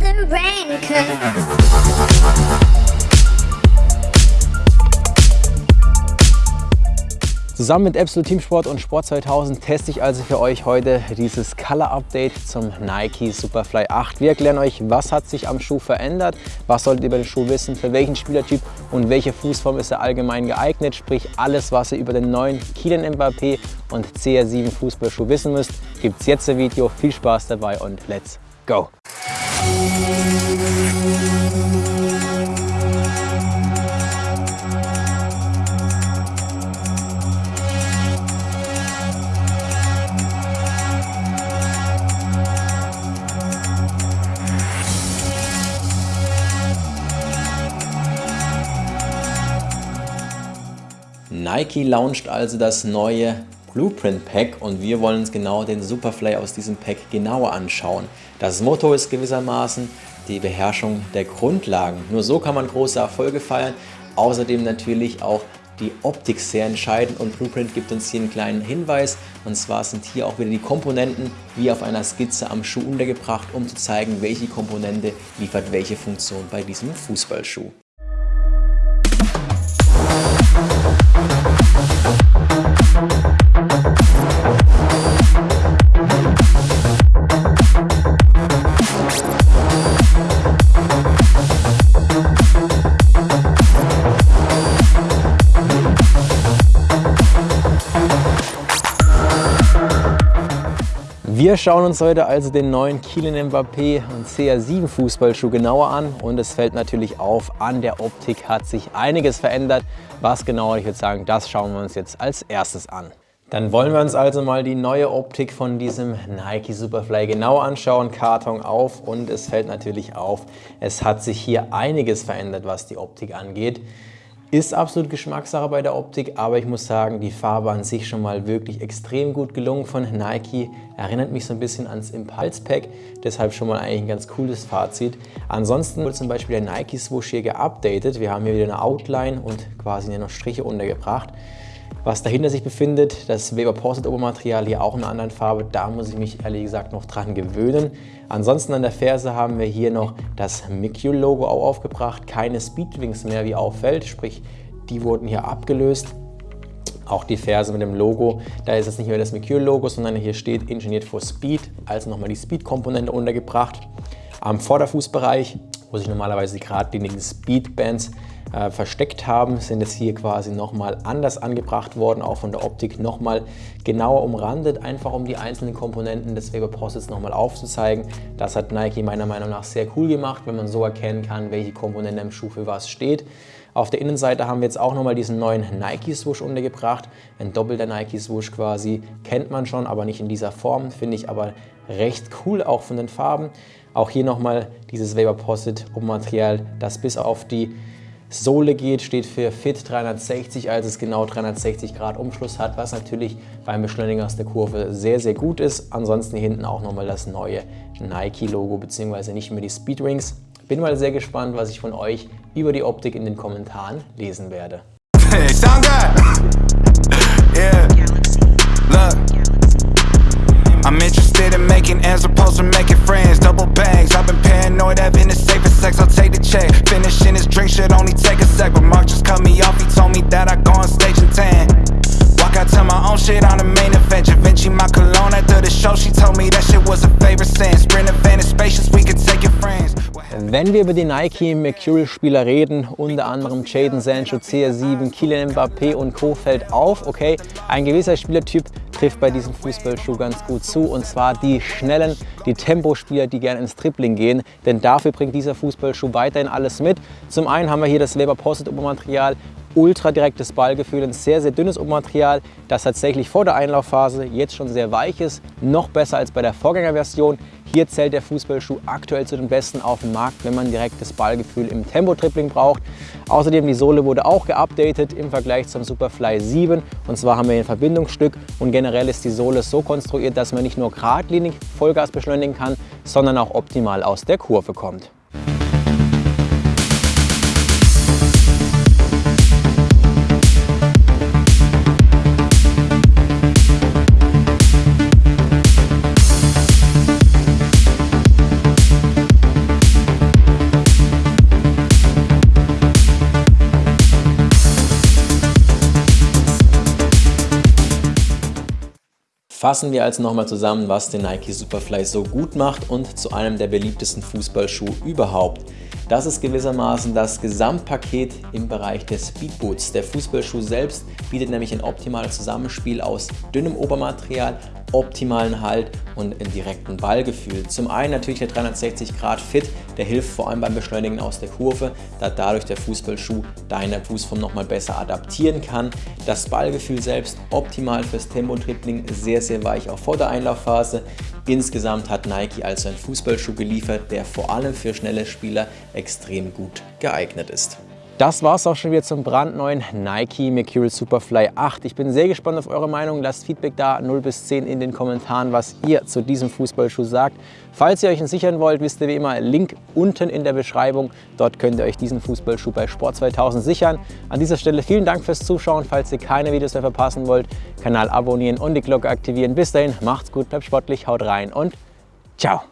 the rain could Zusammen mit Absolute Teamsport und Sport 2000 teste ich also für euch heute dieses Color Update zum Nike Superfly 8. Wir erklären euch, was hat sich am Schuh verändert, was solltet ihr über den Schuh wissen, für welchen Spielertyp und welche Fußform ist er allgemein geeignet, sprich alles, was ihr über den neuen Kylian Mbappé und CR7 Fußballschuh wissen müsst, gibt es jetzt im Video. Viel Spaß dabei und let's go! Nike launcht also das neue Blueprint Pack und wir wollen uns genau den Superfly aus diesem Pack genauer anschauen. Das Motto ist gewissermaßen die Beherrschung der Grundlagen. Nur so kann man große Erfolge feiern. Außerdem natürlich auch die Optik sehr entscheidend und Blueprint gibt uns hier einen kleinen Hinweis und zwar sind hier auch wieder die Komponenten wie auf einer Skizze am Schuh untergebracht, um zu zeigen, welche Komponente liefert welche Funktion bei diesem Fußballschuh. Wir schauen uns heute also den neuen Kylian Mbappé und CR7 Fußballschuh genauer an und es fällt natürlich auf, an der Optik hat sich einiges verändert. Was genau, ich würde sagen, das schauen wir uns jetzt als erstes an. Dann wollen wir uns also mal die neue Optik von diesem Nike Superfly genau anschauen. Karton auf und es fällt natürlich auf, es hat sich hier einiges verändert, was die Optik angeht. Ist absolut Geschmackssache bei der Optik, aber ich muss sagen, die Farbe an sich schon mal wirklich extrem gut gelungen von Nike. Erinnert mich so ein bisschen ans Impulse Pack, deshalb schon mal eigentlich ein ganz cooles Fazit. Ansonsten wurde zum Beispiel der Nike Swoosh hier geupdatet. Wir haben hier wieder eine Outline und quasi noch Striche untergebracht. Was dahinter sich befindet, das Weber Porcelain Obermaterial hier auch in einer anderen Farbe, da muss ich mich ehrlich gesagt noch dran gewöhnen. Ansonsten an der Ferse haben wir hier noch das Mikul Logo auch aufgebracht, keine Speedwings mehr wie auffällt, sprich die wurden hier abgelöst. Auch die Ferse mit dem Logo, da ist es nicht mehr das Mikul Logo, sondern hier steht Engineered for Speed, also nochmal die Speed-Komponente untergebracht. Am Vorderfußbereich, wo sich normalerweise die geradlinigen Speedbands äh, versteckt haben, sind es hier quasi nochmal anders angebracht worden, auch von der Optik nochmal genauer umrandet, einfach um die einzelnen Komponenten des Weber Process nochmal aufzuzeigen. Das hat Nike meiner Meinung nach sehr cool gemacht, wenn man so erkennen kann, welche Komponente im Schuh für was steht. Auf der Innenseite haben wir jetzt auch nochmal diesen neuen Nike Swoosh untergebracht. Ein doppelter Nike Swoosh quasi, kennt man schon, aber nicht in dieser Form, finde ich aber recht cool, auch von den Farben. Auch hier nochmal dieses Weber Posset Material, das bis auf die Sohle geht, steht für Fit 360, also es genau 360 Grad Umschluss hat, was natürlich beim Beschleuniger aus der Kurve sehr, sehr gut ist. Ansonsten hinten auch nochmal das neue Nike-Logo, beziehungsweise nicht mehr die Speedrings. Bin mal sehr gespannt, was ich von euch über die Optik in den Kommentaren lesen werde. Hey, I'm interested in making as opposed to making friends. Double bags, I've been paranoid, having the safest sex. I'll take the check. Finishing this drink should only take a sec. But Mark just cut me off, he told me that I go on stage in 10. Walk out to my own shit on the main event. Vinci my cologne after the show, she told me that shit was a favorite sin. Sprint event is spacious, we could take your friends. Wenn wir über die Nike Mercurial-Spieler reden, unter anderem Jaden Sancho, CR7, Kylian Mbappé und Co. fällt auf, okay, ein gewisser Spielertyp trifft bei diesem Fußballschuh ganz gut zu und zwar die schnellen, die Tempospieler, die gerne ins Tripling gehen, denn dafür bringt dieser Fußballschuh weiterhin alles mit. Zum einen haben wir hier das Weber Posset Obermaterial ultra direktes Ballgefühl, ein sehr, sehr dünnes Obermaterial, das tatsächlich vor der Einlaufphase jetzt schon sehr weich ist, noch besser als bei der Vorgängerversion. Hier zählt der Fußballschuh aktuell zu den besten auf dem Markt, wenn man direktes Ballgefühl im Tempo-Tripling braucht. Außerdem die Sohle wurde auch geupdatet im Vergleich zum Superfly 7 und zwar haben wir ein Verbindungsstück und generell ist die Sohle so konstruiert, dass man nicht nur geradlinig Vollgas beschleunigen kann, sondern auch optimal aus der Kurve kommt. Fassen wir also nochmal zusammen, was den Nike Superfly so gut macht und zu einem der beliebtesten Fußballschuhe überhaupt. Das ist gewissermaßen das Gesamtpaket im Bereich des Speedboots. Der Fußballschuh selbst bietet nämlich ein optimales Zusammenspiel aus dünnem Obermaterial, optimalen Halt und ein direkten Ballgefühl. Zum einen natürlich der 360 Grad Fit, der hilft vor allem beim Beschleunigen aus der Kurve, da dadurch der Fußballschuh deine Fußform nochmal besser adaptieren kann. Das Ballgefühl selbst optimal fürs Tempo-Dribbling, sehr sehr weich auch vor der Einlaufphase. Insgesamt hat Nike also einen Fußballschuh geliefert, der vor allem für schnelle Spieler extrem gut geeignet ist. Das war es auch schon wieder zum brandneuen Nike Mercurial Superfly 8. Ich bin sehr gespannt auf eure Meinung. Lasst Feedback da, 0 bis 10 in den Kommentaren, was ihr zu diesem Fußballschuh sagt. Falls ihr euch ihn sichern wollt, wisst ihr wie immer, Link unten in der Beschreibung. Dort könnt ihr euch diesen Fußballschuh bei Sport 2000 sichern. An dieser Stelle vielen Dank fürs Zuschauen. Falls ihr keine Videos mehr verpassen wollt, Kanal abonnieren und die Glocke aktivieren. Bis dahin, macht's gut, bleibt sportlich, haut rein und ciao!